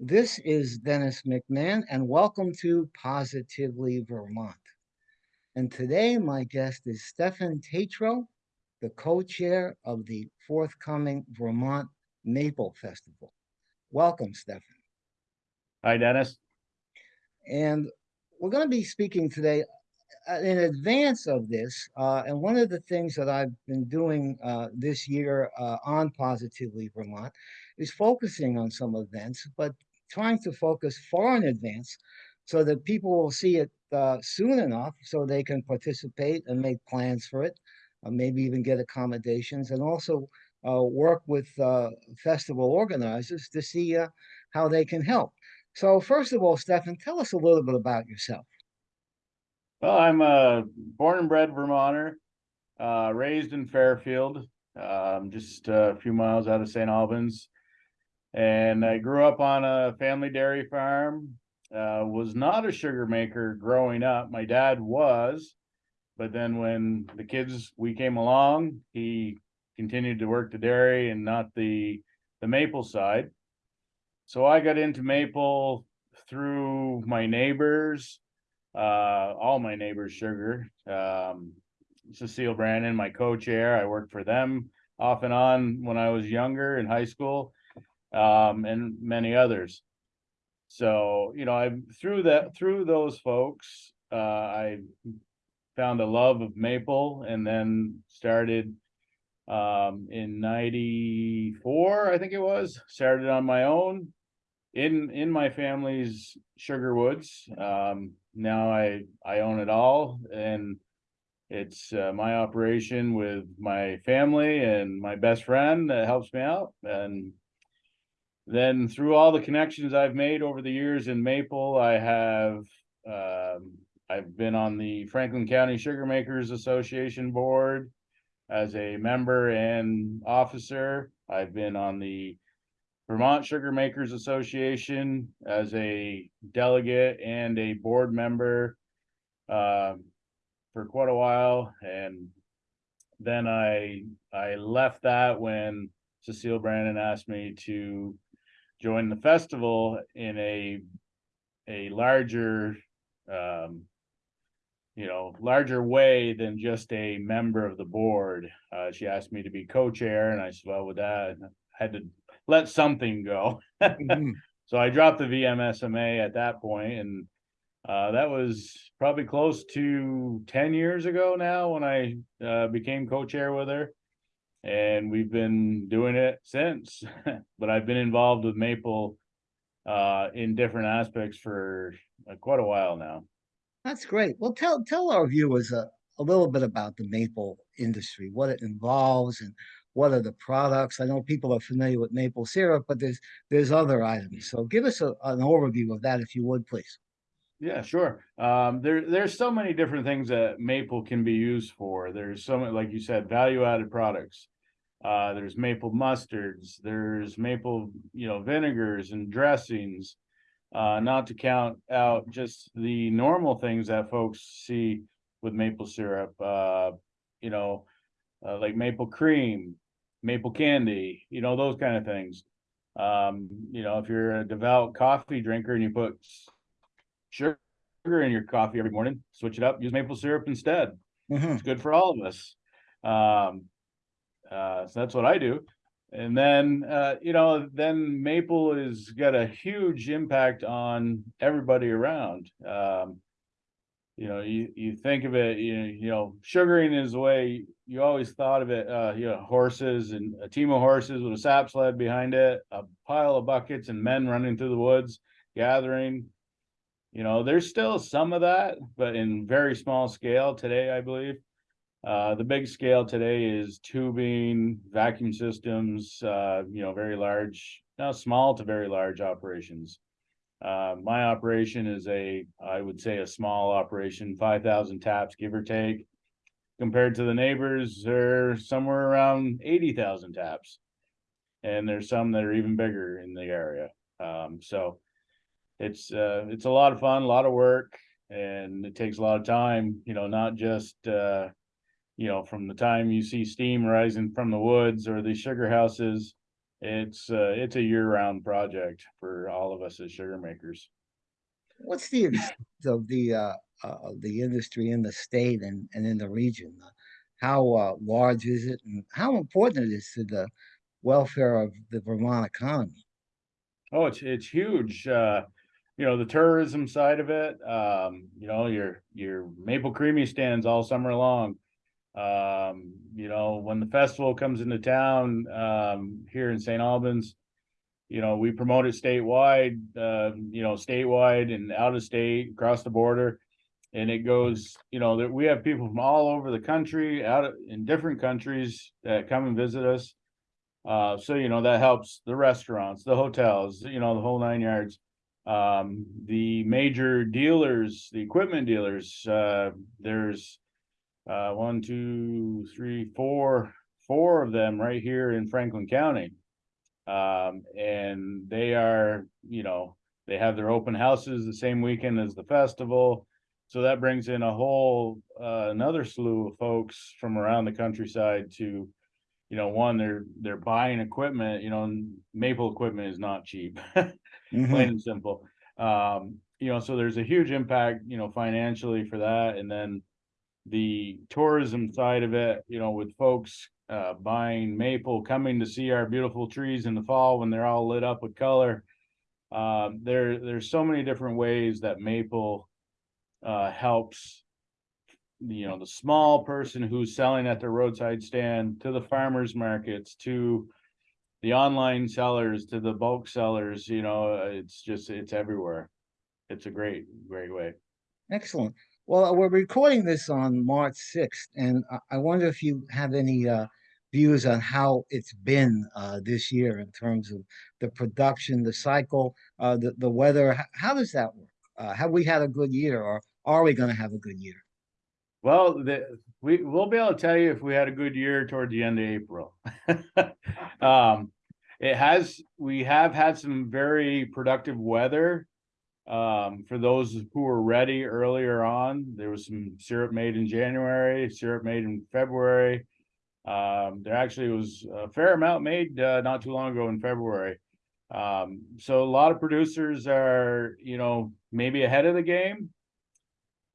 This is Dennis McMahon, and welcome to Positively Vermont. And today, my guest is Stefan Tatro, the co-chair of the forthcoming Vermont Maple Festival. Welcome, Stefan. Hi, Dennis. And we're going to be speaking today uh, in advance of this. Uh, and one of the things that I've been doing uh, this year uh, on Positively Vermont is focusing on some events, but trying to focus far in advance so that people will see it uh, soon enough so they can participate and make plans for it, uh, maybe even get accommodations, and also uh, work with uh, festival organizers to see uh, how they can help. So first of all, Stefan, tell us a little bit about yourself. Well, I'm a born and bred Vermonter, uh, raised in Fairfield, um, just a few miles out of St. Albans. And I grew up on a family dairy farm. Uh, was not a sugar maker growing up. My dad was, but then when the kids we came along, he continued to work the dairy and not the the maple side. So I got into maple through my neighbors, uh, all my neighbors sugar. Um, Cecile Branon, my co-chair, I worked for them off and on when I was younger in high school um, and many others. So, you know, I through that through those folks, uh, I found a love of maple and then started um, in 94, I think it was, started on my own in in my family's sugar woods. Um, now I I own it all and it's uh, my operation with my family and my best friend that helps me out and then through all the connections I've made over the years in Maple, I have um, I've been on the Franklin County Sugar Makers Association board as a member and officer. I've been on the Vermont Sugar Makers Association as a delegate and a board member uh, for quite a while. And then I I left that when Cecile Branon asked me to join the festival in a a larger um you know larger way than just a member of the board. Uh she asked me to be co-chair and i said well with that i had to let something go. Mhm. so i dropped the vmsma at that point and uh that was probably close to 10 years ago now when i uh became co-chair with her and we've been doing it since. but I've been involved with Maple uh, in different aspects for uh, quite a while now. That's great. Well, tell tell our viewers a, a little bit about the maple industry, what it involves, and what are the products. I know people are familiar with maple syrup, but there's there's other items. So give us a, an overview of that, if you would, please. Yeah, sure. Um, there, there's so many different things that maple can be used for. There's so many, like you said, value-added products. Uh, there's maple mustards, there's maple, you know, vinegars and dressings. Uh, not to count out just the normal things that folks see with maple syrup. Uh, you know, uh, like maple cream, maple candy, you know, those kind of things. Um, you know, if you're a devout coffee drinker and you put sugar in your coffee every morning, switch it up, use maple syrup instead. Mhm. It's good for all of us. Um, uh, so that's what I do. And then, uh, you know, then maple has got a huge impact on everybody around. Um, you know, you, you think of it, you you know, sugaring is the way you always thought of it, uh, you know, horses and a team of horses with a sap sled behind it, a pile of buckets and men running through the woods, gathering. You know, there's still some of that, but in very small scale today, I believe. Uh, the big scale today is tubing, vacuum systems, uh, you know, very large, now small to very large operations. Uh, my operation is a, I would say a small operation, five thousand taps, give or take. Compared to the neighbors, they're somewhere around eighty thousand taps. And there's some that are even bigger in the area. Um, so it's, uh, it's a lot of fun, a lot of work, and it takes a lot of time, you know, not just, uh, you know, from the time you see steam rising from the woods or the sugar houses, it's, uh, it's a year-round project for all of us as sugar makers. What's the extent of the, uh, uh, the industry in the state and, and in the region? How, uh, large is it and how important it is to the welfare of the Vermont economy? Oh, it's it's huge. Uh, you know, the tourism side of it, um, you know, your your maple creamy stands all summer long. Um, you know, when the festival comes into town, um, here in St. Albans, you know, we promote it statewide, uh, you know, statewide and out of state, across the border. And it goes, you know, that we have people from all over the country, out of, in different countries that come and visit us. Uh, so, you know, that helps the restaurants, the hotels, you know, the whole nine yards. Um, the major dealers, the equipment dealers, uh, there's uh, one, two, three, four, four of them right here in Franklin County. Um, and they are, you know, they have their open houses the same weekend as the festival. So that brings in a whole, uh, another slew of folks from around the countryside to, you know, one, they're, they're buying equipment, you know, maple equipment is not cheap. Mhm. plain and simple. Um, you know, so there's a huge impact, you know, financially for that, and then the tourism side of it, you know, with folks uh buying maple, coming to see our beautiful trees in the fall when they're all lit up with color. Um, there, there's so many different ways that maple uh helps you know, the small person who's selling at the roadside stand, to the farmers markets, to the online sellers to the bulk sellers, you know, uh, it's just, it's everywhere. It's a great, great way. Excellent. Well, we're recording this on March sixth, and I, wonder if you have any, uh, views on how it's been, uh, this year in terms of the production, the cycle, uh, the, the weather. How does that work? Uh, have we had a good year or are we gonna have a good year? Well, the, we, we'll be able to tell you if we had a good year toward the end of April. Um, it has, we have had some very productive weather. Um, for those who were ready earlier on, there was some syrup made in January, syrup made in February. Um, there actually was a fair amount made, uh, not too long ago in February. Um, so a lot of producers are, you know, maybe ahead of the game.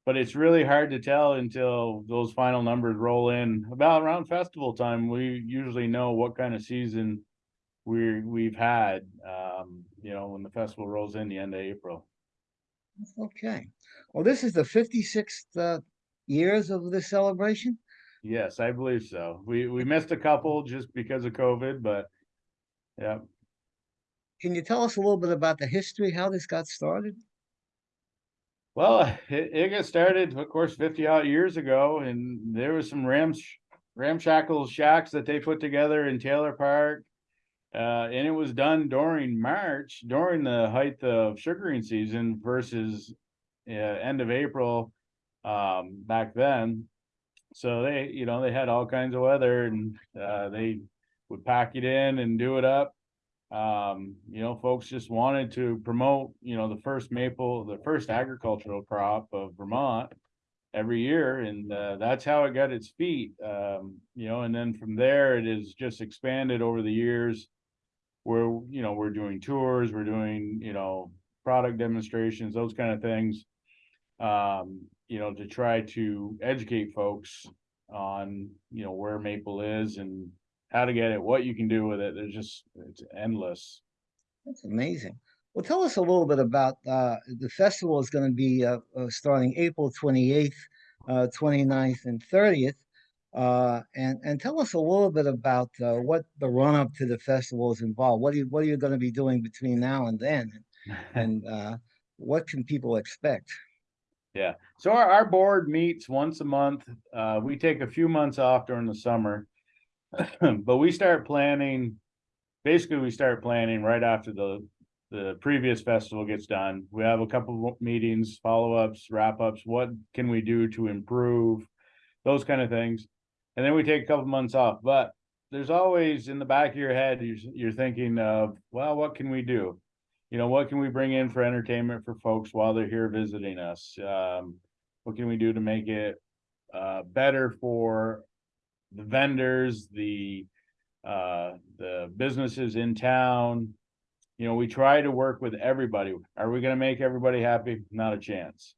But it's really hard to tell until those final numbers roll in. About around festival time, we usually know what kind of season we we've had, um, you know, when the festival rolls in the end of April. Okay. Well, this is the fifty-sixth, uh, years of this celebration? Yes, I believe so. We we missed a couple just because of COVID, but yeah. Can you tell us a little bit about the history, how this got started? Well, it, it got started, of course, fifty odd years ago, and there was some rams, ramshackle shacks that they put together in Taylor Park. Uh, and it was done during March, during the height of sugaring season versus uh, end of April, um, back then. So they, you know, they had all kinds of weather and, uh, they would pack it in and do it up. Um, you know, folks just wanted to promote, you know, the first maple, the first agricultural crop of Vermont every year, and uh, that's how it got its feet. Um, you know, and then from there, it has just expanded over the years. Where, you know, we're doing tours, we're doing, you know, product demonstrations, those kind of things. Um, you know, to try to educate folks on, you know, where maple is and how to get it, what you can do with it. There's just, it's endless. That's amazing. Well, tell us a little bit about, uh, the festival is gonna be, uh, uh, starting April twenty-eighth, uh, 29th, and thirtieth. Uh, and, and tell us a little bit about, uh, what the run-up to the festival is involved. What are you, what are you gonna be doing between now and then? And, uh, what can people expect? Yeah, so our, our board meets once a month. Uh, we take a few months off during the summer. But we start planning, basically, we start planning right after the, the previous festival gets done. We have a couple of meetings, follow-ups, wrap-ups, what can we do to improve? Those kind of things. And then we take a couple months off, but there's always in the back of your head, you're, you're thinking of, well, what can we do? You know, what can we bring in for entertainment for folks while they're here visiting us? Um, what can we do to make it uh better for the vendors, the uh, the businesses in town. You know, we try to work with everybody. Are we gonna make everybody happy? Not a chance.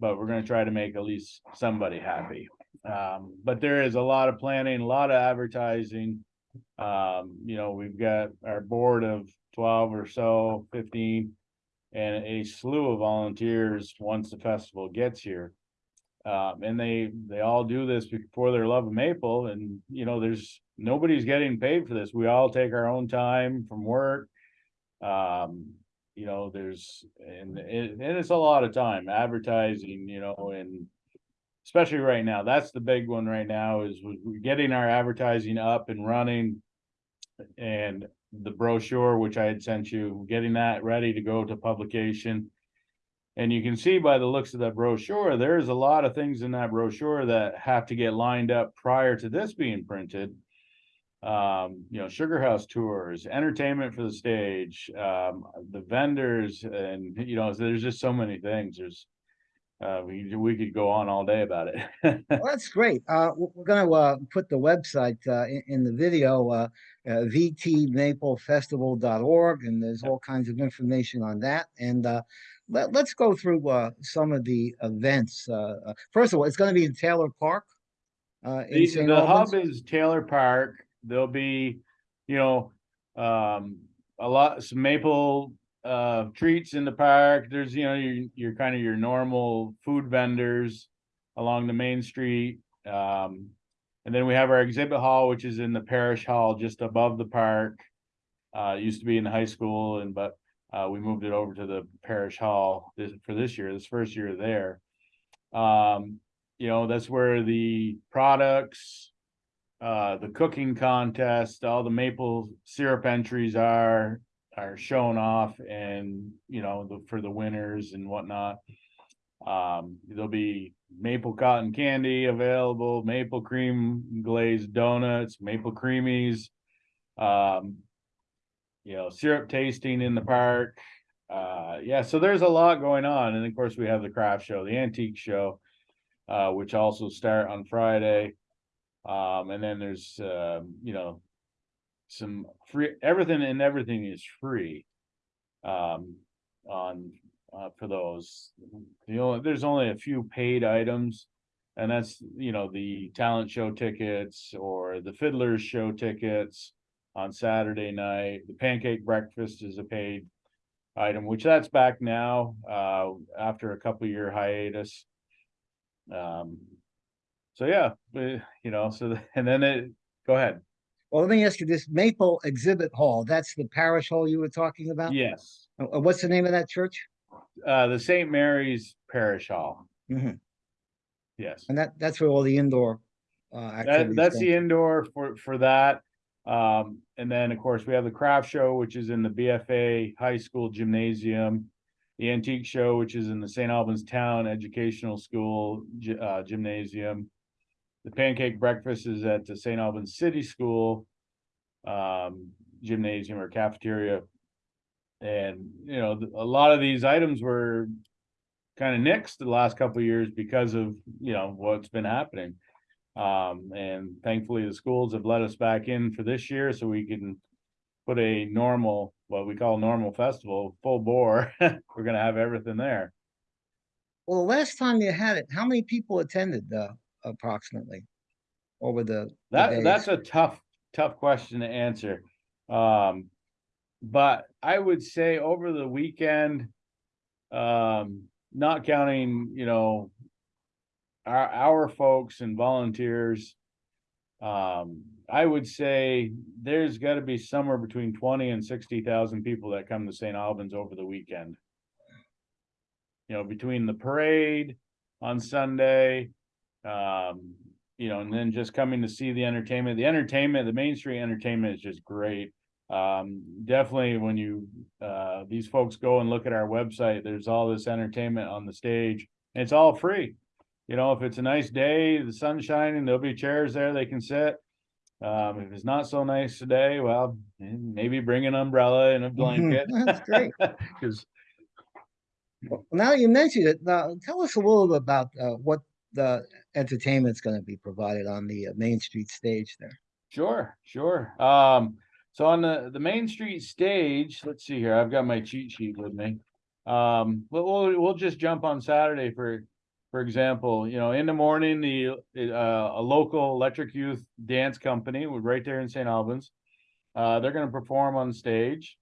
But we're gonna try to make at least somebody happy. Um, but there is a lot of planning, a lot of advertising. Um, you know, we've got our board of twelve or so, fifteen. And a slew of volunteers once the festival gets here. Um, and they, they all do this before their love of maple and, you know, there's, nobody's getting paid for this. We all take our own time from work. Um, you know, there's, and, and it's a lot of time advertising, you know, and. Especially right now, that's the big one right now is getting our advertising up and running. And the brochure, which I had sent you, getting that ready to go to publication. And you can see by the looks of that brochure, there's a lot of things in that brochure that have to get lined up prior to this being printed. Um, you know, Sugar House tours, entertainment for the stage, um, the vendors and, you know, there's just so many things. There's. Uh, we, we could go on all day about it. Well, that's great. Uh, we're gonna, uh, put the website, uh, in, in the video, uh, uh, vtmaplefestival.org, and there's all kinds of information on that. And, uh, let, let's go through, uh, some of the events. Uh, uh, first of all, it's gonna be in Taylor Park. Uh, in The, the hub is Taylor Park. There'll be, you know, um, a lot, some maple, uh, treats in the park. There's, you know, your, your kind of your normal food vendors along the main street. Um, and then we have our exhibit hall, which is in the parish hall just above the park. Uh, it used to be in the high school and, but, uh, we moved it over to the parish hall this, for this year, this first year there. Um, you know, that's where the products, uh, the cooking contest, all the maple syrup entries are, are shown off and, you know, the, for the winners and whatnot. Um, there'll be maple cotton candy available, maple cream glazed donuts, maple creamies. Um, you know, syrup tasting in the park. Uh, yeah, so there's a lot going on. And of course, we have the craft show, the antique show uh, which also start on Friday. Um, and then there's, um, you know, some free, everything and everything is free. Um, on, uh, for those, you know, there's only a few paid items. And that's, you know, the talent show tickets or the fiddlers show tickets on Saturday night. The pancake breakfast is a paid item, which that's back now, uh, after a couple year hiatus. Um, so yeah, you know, so, and then it, go ahead. Well, let me ask you this Maple Exhibit Hall, that's the parish hall you were talking about? Yes, Uh, uh, What's the name of that church? uh, the St. Mary's Parish Hall. Mhm. Yes, And that, that's where all the indoor, uh, that, that's the indoor for, for that. Um, and then, of course, we have the craft show, which is in the BFA High School Gymnasium. The antique show, which is in the St. Albans Town Educational School uh, Gymnasium. The pancake breakfast is at the St. Albans City School um, gymnasium or cafeteria. And, you know, a lot of these items were kind of nixed the last couple of years because of, you know, what's been happening. Um, and thankfully the schools have let us back in for this year so we can put a normal, what we call normal festival, full bore. We're gonna have everything there. Well, the last time you had it, how many people attended, uh, approximately? Over the, the That, that's a tough, tough question to answer. Um, but I would say over the weekend, um, not counting, you know, our, our folks and volunteers, um, I would say there's gotta be somewhere between twenty and sixty thousand people that come to St. Albans over the weekend. You know, between the parade on Sunday, um, you know, and then just coming to see the entertainment, the entertainment, the Main Street entertainment is just great. Um, definitely when you, uh, these folks go and look at our website, there's all this entertainment on the stage. It's all free. You know, if it's a nice day, the sun's shining, there'll be chairs there they can sit. Um, if it's not so nice today, well, maybe bring an umbrella and a blanket. That's great. Cause Well, Now you mentioned it, now tell us a little bit about, uh, what the entertainment's gonna be provided on the uh, Main Street stage there. Sure, sure. Um, so on the, the Main Street stage, let's see here, I've got my cheat sheet with me. Um, we'll, we'll, we'll just jump on Saturday for, for example, you know, in the morning, the, uh, a local electric youth dance company, right there in St. Albans. Uh, they're gonna perform on stage.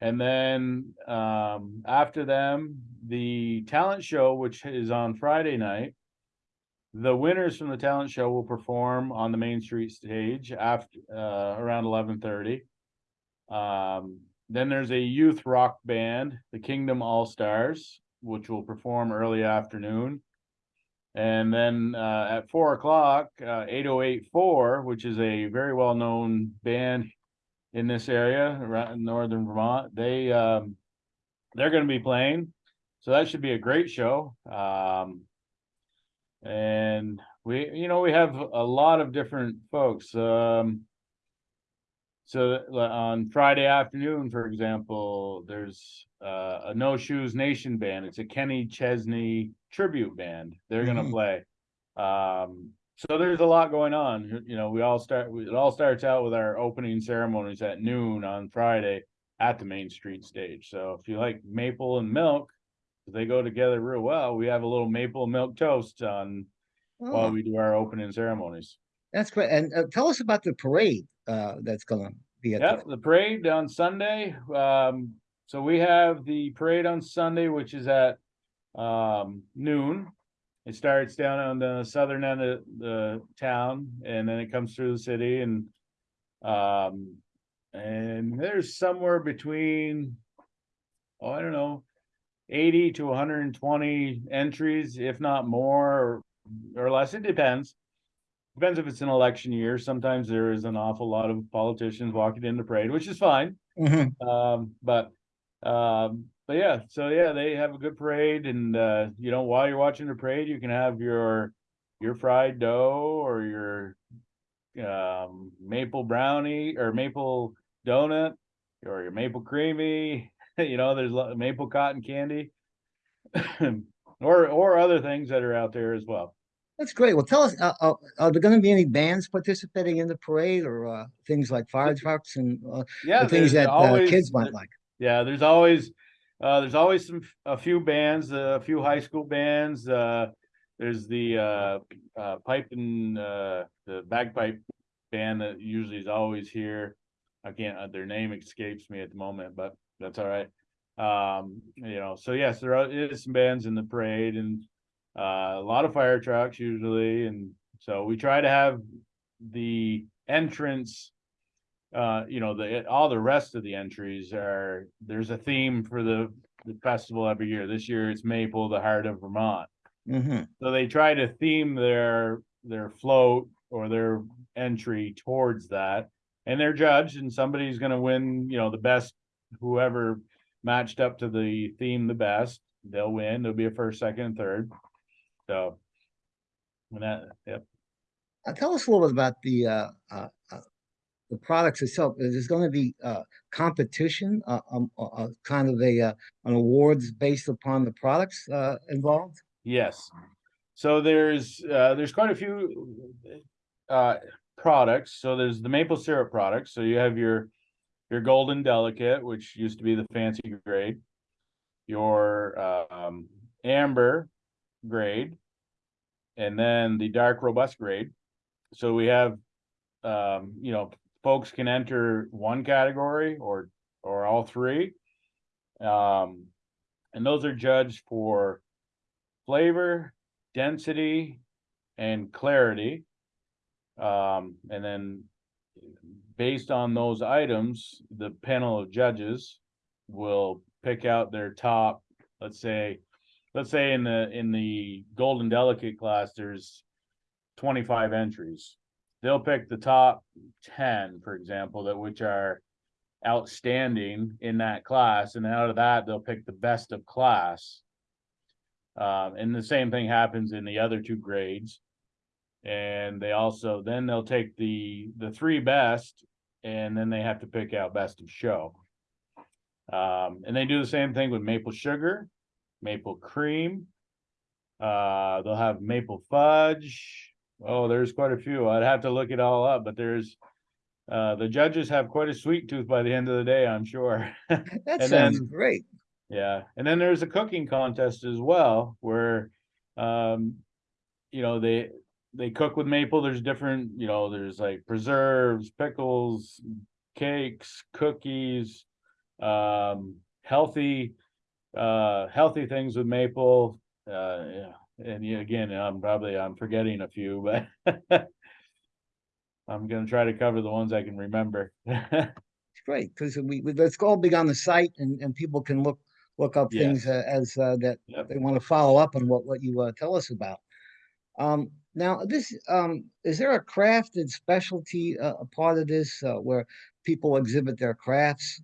And then, um, after them, the talent show, which is on Friday night. The winners from the talent show will perform on the Main Street stage after, uh, around eleven thirty. Um, then there's a youth rock band, the Kingdom All Stars, which will perform early afternoon. And then, uh, at four o'clock, uh, eight oh eight four, which is a very well-known band in this area around in northern Vermont, they, um, they're gonna be playing. So that should be a great show. Um, and we, you know, we have a lot of different folks, um. So on Friday afternoon, for example, there's uh, a No Shoes Nation band. It's a Kenny Chesney tribute band. They're gonna Mhm. play. Um, so there's a lot going on. You- know, we all start, we- it all starts out with our opening ceremonies at noon on Friday at the Main Street stage. So if you like maple and milk, they go together real well. We have a little maple milk toast on while Oh, we do our opening ceremonies. that's great. And uh, tell us about the parade uh, that's gonna be at. the- Yep, the parade on Sunday. Um, so we have the parade on Sunday, which is at um noon. It starts down on the southern end of the town and then it comes through the city and um and there's somewhere between oh, I don't know, eighty to hundred and twenty entries, if not more or or less. It depends. Depends if it's an election year. Sometimes there is an awful lot of politicians walking in the parade, which is fine. Mhm. Um, but, um, but yeah, so yeah, they have a good parade and, uh, you know, while you're watching the parade, you can have your, your fried dough or your, um, maple brownie or maple donut or your maple creamy, you know, there's maple cotton candy. Or, or other things that are out there as well. That's great. Well, tell us, uh, uh, are there gonna be any bands participating in the parade or uh, things like fire trucks and uh, Yeah, things that uh, always- kids might like? Yeah, there's always, uh, there's always some, a few bands, a few high school bands, uh. There's the, uh, uh, pipe and, uh, the bagpipe band that usually is always here. I can't, uh, their name escapes me at the moment, but that's all right. Um, you know, so yes, there are, is some bands in the parade and, uh, a lot of fire trucks usually, and so we try to have the entrance uh, you know, the, all the rest of the entries are, there's a theme for the, the festival every year. This year it's Maple, the heart of Vermont. hmm So they try to theme their, their float or their entry towards that. And they're judged and somebody's gonna win, you know, the best, whoever matched up to the theme the best, they'll win. There'll be a first, second, and third. So. And that, yep. Uh, tell us a little bit about the uh, uh, uh, the products itself. Is there gonna be uh, competition, uh, um, kind of a uh, an awards based upon the products uh, involved? Yes. So there's, uh, there's quite a few, uh, products. So there's the maple syrup products. So you have your, your golden delicate, which used to be the fancy grade. Your, um, amber grade. And then the dark robust grade. So we have, um, you know, folks can enter one category or, or all three. Um, and those are judged for flavor, density, and clarity. Um, and then based on those items, the panel of judges will pick out their top, let's say, let's say in the, in the golden delicate class, there's twenty-five entries. They'll pick the top ten, for example, that which are outstanding in that class, and out of that, they'll pick the best of class. Um, and the same thing happens in the other two grades. And they also, then they'll take the, the three best, and then they have to pick out best of show. Um, and they do the same thing with maple sugar, maple cream. Uh, they'll have maple fudge, oh, there's quite a few. I'd have to look it all up, but there's. Uh, the judges have quite a sweet tooth by the end of the day, I'm sure. That sounds then- great. Yeah, and then there's a cooking contest as well, where, um, you know, they, they cook with maple, there's different, you know, there's like preserves, pickles, cakes, cookies, um, healthy, uh, healthy things with maple, uh, yeah, and yeah, again, I'm probably, I'm forgetting a few, but I'm gonna try to cover the ones I can remember. It's great because we, we, all big on the site and, and people can look, look up things uh, as, uh, that Yep. they want to follow up on what, what you, uh, tell us about. Um, now this, um, is there a crafted specialty, uh, a part of this, uh, where people exhibit their crafts?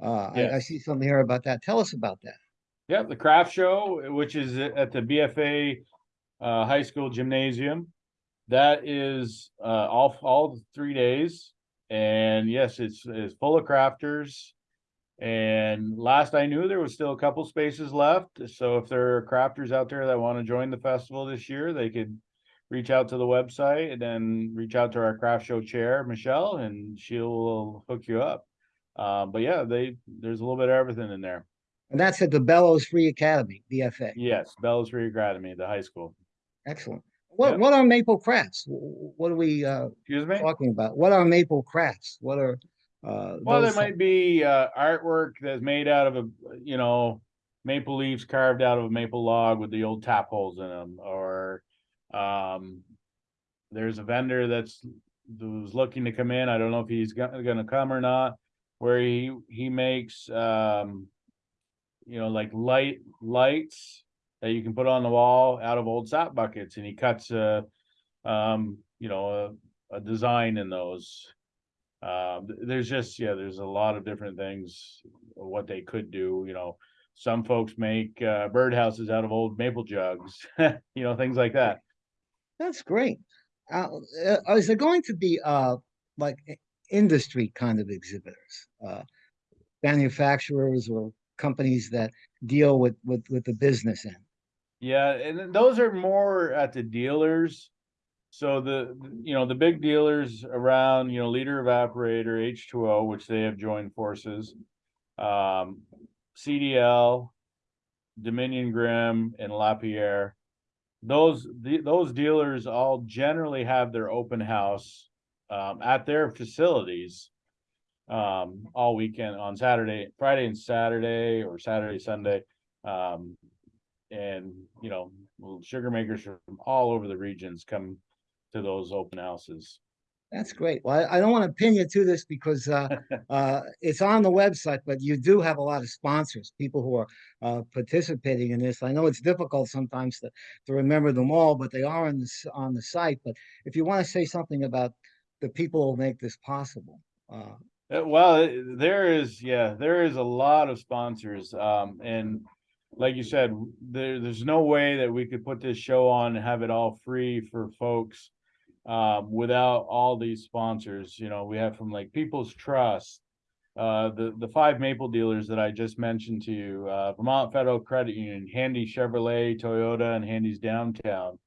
Uh, I, I see something here about that. Tell us about that. Yeah, the craft show, which is at at the BFA uh high school gymnasium. That is uh all all three days. And yes, it's it's full of crafters. And last I knew, there was still a couple spaces left. So if there are crafters out there that want to join the festival this year, they could reach out to the website and then reach out to our craft show chair, Michelle, and she'll hook you up. Uh, but yeah, they there's a little bit of everything in there. And that's at the Bellows Free Academy, BFA. Yes, Bellows Free Academy, the high school. Excellent. What, Yep. what are maple crafts? Wh- wh- What are we, uh, Excuse me? talking about? What are maple crafts? What are, uh? Well, there might be uh artwork that's made out of a, you know, maple leaves carved out of a maple log with the old tap holes in them, or um. There's a vendor that's who's looking to come in. I don't know if he's gonna gonna come or not, where he he makes um. You know, like light lights that you can put on the wall out of old sap buckets and he cuts a. Um, you know, a a design in those. Um, there's just, yeah, there's a lot of different things, what they could do, you know. Some folks make uh birdhouses out of old maple jugs, you know, things like that. That's great. Uh, uh, is there going to be, uh, like industry kind of exhibitors? Uh, manufacturers or companies that deal with, with, with the business end? Yeah, and those are more at the dealers. So the, you know, the big dealers around, you know, Leader Evaporator, H two O, which they have joined forces. Um, CDL, Dominion Grimm and Lapierre. Those, the, those dealers all generally have their open house um, at their facilities. Um, all weekend on Saturday, Friday and Saturday, or Saturday, Sunday. Um, and, you know, sugar makers from all over the regions come to those open houses. That's great. Well, I, I don't want to pin you to this because, uh, uh, it's on the website, but you do have a lot of sponsors, people who are, uh, participating in this. I know it's difficult sometimes to, to remember them all, but they are on this, on the site. But if you want to say something about the people who make this possible, uh, Uh, well, there is, yeah, there is a lot of sponsors, um, and like you said, there, there's no way that we could put this show on and have it all free for folks. Um, without all these sponsors, you know, we have from like People's Trust. Uh, the, the five maple dealers that I just mentioned to you, uh, Vermont Federal Credit Union, Handy Chevrolet, Toyota, and Handy's Downtown.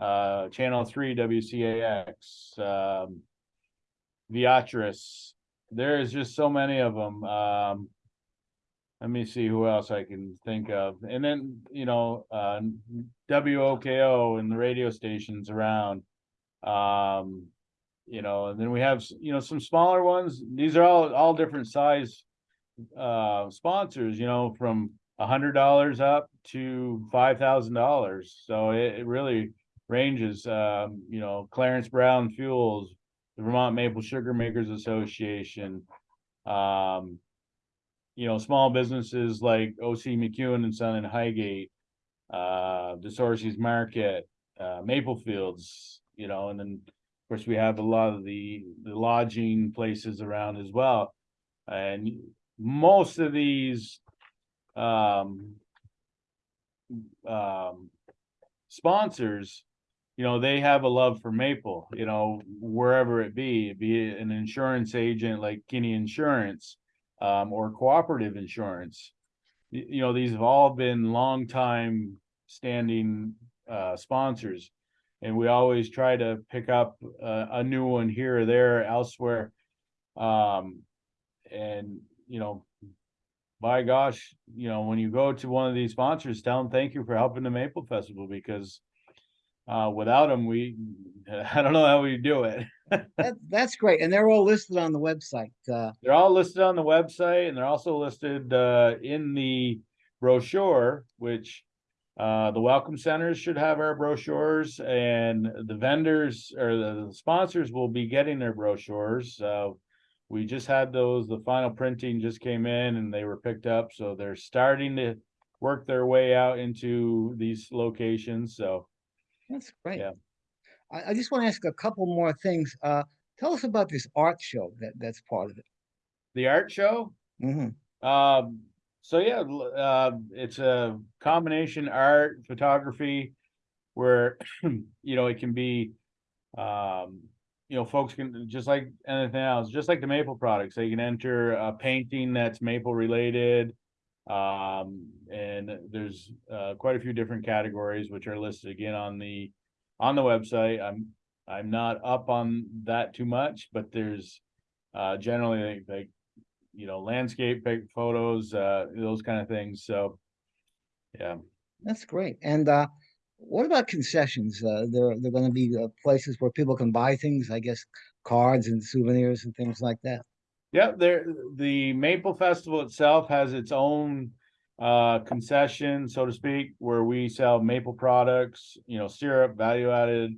Uh, Channel Three WCAX, um. Beatrice, there is just so many of them, um. Let me see who else I can think of, and then, you know, uh, WOKO and the radio stations around. Um, you know, and then we have, you know, some smaller ones, these are all, all different size. Uh, sponsors, you know, from a hundred dollars up to five thousand dollars, so it, it really ranges, um, you know, Clarence Brown Fuels. The Vermont Maple Sugar Makers Association. Um. You know, small businesses like OC McEwen and Son in Highgate. Uh, DeSorcy's Market, uh, Maple Fields, you know, and then. Of course, we have a lot of the, the lodging places around as well. And most of these. Um. Um. Sponsors you know, they have a love for maple, you know, wherever it be, be it an insurance agent like Kinney Insurance, um, or cooperative insurance. You, know, these have all been long time standing, uh, sponsors. And we always try to pick up a, a new one here or there elsewhere. Um, and, you know, by gosh, you know, when you go to one of these sponsors, tell them thank you for helping the Maple Festival because uh, without them, we, I don't know how we do it. That, that's great. And they're all listed on the website. Uh, They're all listed on the website and they're also listed uh in the brochure, which uh the welcome centers should have our brochures and the vendors or the sponsors will be getting their brochures. Uh we just had those, the final printing just came in and they were picked up, so they're starting to work their way out into these locations, so that's great. Yeah. I, I just want to ask a couple more things. Uh, tell us about this art show that, that's part of it. the art show, hmm Um, so yeah, uh, it's a combination art, photography, where, you know, it can be, um, you know, folks can, just like anything else, just like the maple products, they can enter a painting that's maple related. Um, and there's, uh, quite a few different categories which are listed again on the, on the website. I'm, I'm not up on that too much, but there's, uh, generally like, like you know, landscape photos, uh, those kind of things, so. Yeah, That's great. And uh, what about concessions? Uh, there, there going to be uh, places where people can buy things, I guess, cards and souvenirs and things like that. Yeah, there, the Maple Festival itself has its own. Uh, concession, so to speak, where we sell maple products, you know, syrup, value added.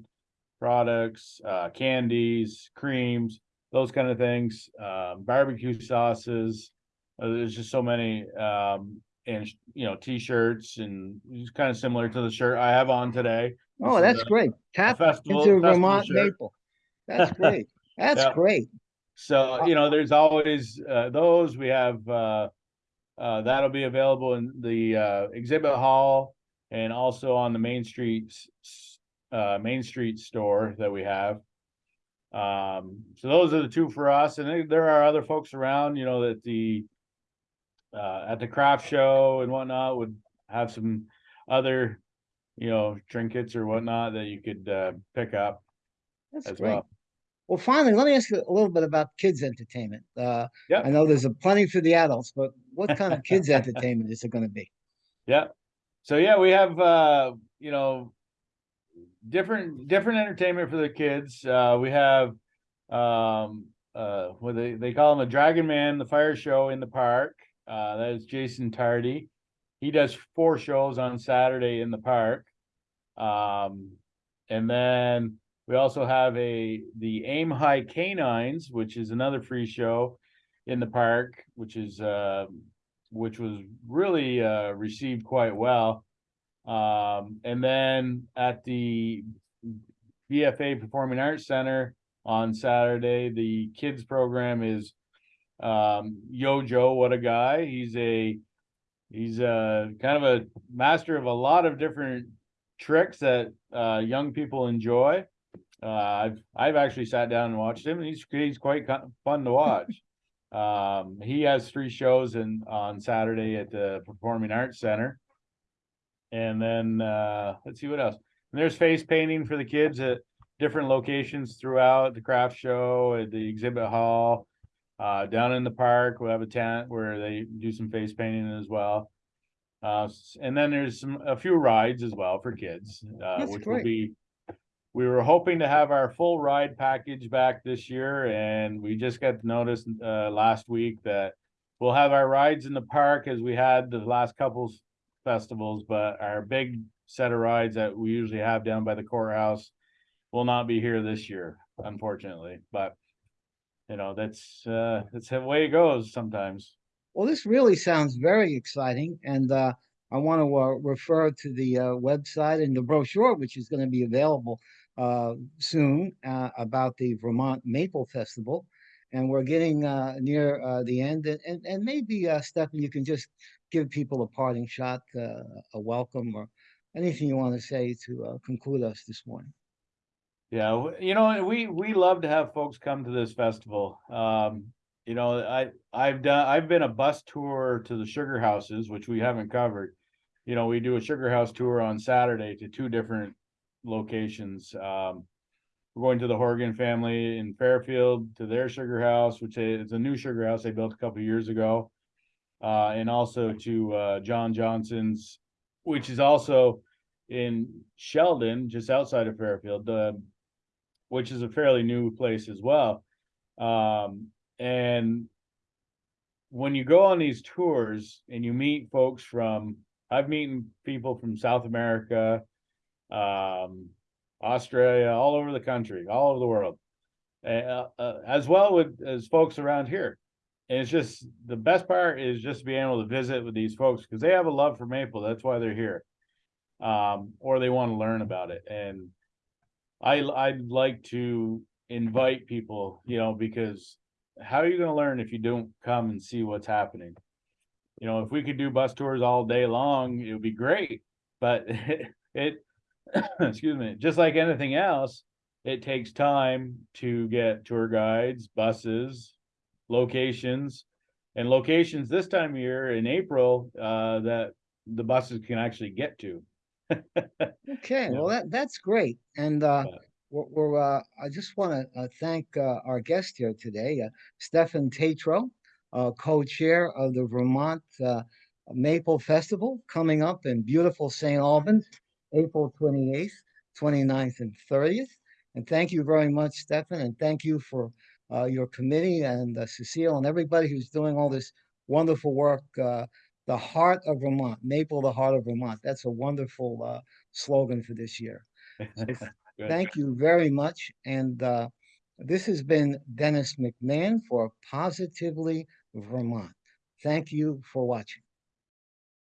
Products, uh, candies, creams, those kind of things, um, barbecue sauces. Uh, there's just so many, um, and, you know, T-shirts and it's kind of similar to the shirt I have on today. Oh, that's great. Tap festival- into festival Vermont shirt. maple. That's great. That's Yeah. great. So, you know, there's always, uh, those, we have, uh, uh, that'll be available in the, uh, exhibit hall and also on the Main Street, uh, Main Street store that we have. Um, so those are the two for us, and there- are other folks around, you know, that the, uh, at the craft show and whatnot would have some other, you know, trinkets or whatnot that you could, uh, pick up That's as great. well. Well, finally, let me ask you a little bit about kids' entertainment. Uh, Yep. I know there's a plenty for the adults, but what kind of kids' entertainment is it going to be? Yeah. So yeah, we have uh, you know, different different entertainment for the kids. Uh we have um uh what they they call him a Dragon Man, the fire show in the park. Uh that is Jason Tardy. He does four shows on Saturday in the park. Um and then we also have a the Aim High Canines, which is another free show in the park, which is uh which was really uh received quite well. Um, and then at the BFA Performing Arts Center on Saturday, the kids program is um Yo Joe, what a guy. He's a he's a kind of a master of a lot of different tricks that uh young people enjoy. Uh I've I've actually sat down and watched him and he's he's quite fun to watch. Um he has three shows in on Saturday at the Performing Arts Center. And then uh let's see what else. And there's face painting for the kids at different locations throughout the craft show, at the exhibit hall. Uh down in the park, we'll have a tent where they do some face painting as well. Uh and then there's some a few rides as well for kids, uh which will be we were hoping to have our full ride package back this year and we just got notice uh last week that we'll have our rides in the park as we had the last couples festivals, but our big set of rides that we usually have down by the courthouse will not be here this year, unfortunately, but you know, that's uh that's the way it goes sometimes. Well, this really sounds very exciting, and uh, I want to uh, refer to the uh, website and the brochure, which is going to be available uh, soon uh, about the Vermont Maple Festival. And we're getting uh, near uh, the end, and, and, and maybe, uh, Stefan, you can just give people a parting shot, uh, a welcome, or anything you want to say to conclude us this morning. Yeah, you know, we, we love to have folks come to this festival. Um, you know, I, I've done, I've been a bus tour to the sugar houses, which we haven't covered. You know, we do a sugar house tour on Saturday to two different locations. Um, we're going to the Howrigan family in Fairfield to their sugar house, which is a new sugar house they built a couple years ago. Uh, and also to, uh, John Johnson's, which is also in Sheldon, just outside of Fairfield, uh, which is a fairly new place as well. Um, and when you go on these tours and you meet folks from, I've meeting people from South America, um, Australia, all over the country, all over the world. Uh, uh, as well with, as folks around here. And it's just, the best part is just being able to visit with these folks, because they have a love for maple, that's why they're here. Um, or they want to learn about it, and I, I'd like to invite people, you know, because how are you gonna learn if you don't come and see what's happening? You know, if we could do bus tours all day long, it would be great, but it, excuse me, just like anything else, it takes time to get tour guides, buses, locations. And locations this time of year in April, uh, that the buses can actually get to. Okay, well, that, that's great. And, uh, we're, we're, uh, I just want to, uh, thank, uh, our guest here today, uh, Stefan Tatro, uh, co-chair of the Vermont, uh, Maple Festival coming up in beautiful St. Albans, April twenty-eighth, 29th, and thirtieth. And thank you very much, Stefan, and thank you for, uh, your committee and uh, Cecile and everybody who's doing all this wonderful work, uh, the heart of Vermont, Maple, the heart of Vermont. That's a wonderful, uh, slogan for this year. So Thank you very much. And uh, this has been Dennis McMahon for Positively Vermont. Thank you for watching.